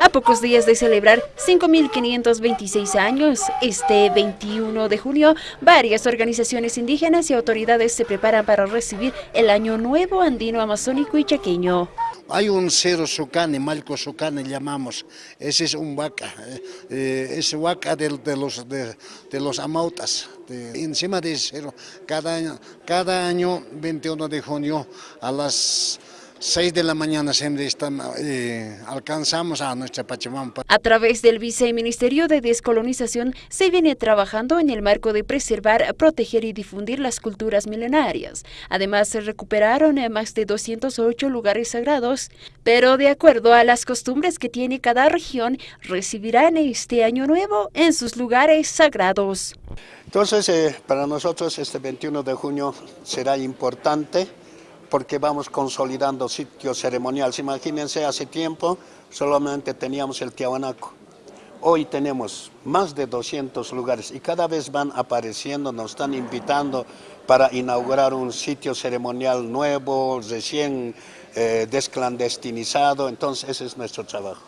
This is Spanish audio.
A pocos días de celebrar 5.526 años, este 21 de julio, varias organizaciones indígenas y autoridades se preparan para recibir el Año Nuevo Andino Amazónico y Chaqueño. Hay un cero sucane, malco sucane llamamos, ese es un vaca, eh, es vaca de, los, de, los amautas. encima de cero, cada año, cada año 21 de junio a las 6 de la mañana siempre eh, alcanzamos a nuestra Pachamama. A través del Viceministerio de Descolonización se viene trabajando en el marco de preservar, proteger y difundir las culturas milenarias. Además, se recuperaron más de 208 lugares sagrados, pero de acuerdo a las costumbres que tiene cada región, recibirán este año nuevo en sus lugares sagrados. Entonces, eh, para nosotros este 21 de junio será importante porque vamos consolidando sitios ceremoniales. Imagínense, hace tiempo solamente teníamos el Tiahuanaco. Hoy tenemos más de 200 lugares y cada vez van apareciendo, nos están invitando para inaugurar un sitio ceremonial nuevo, recién eh, desclandestinizado, entonces ese es nuestro trabajo.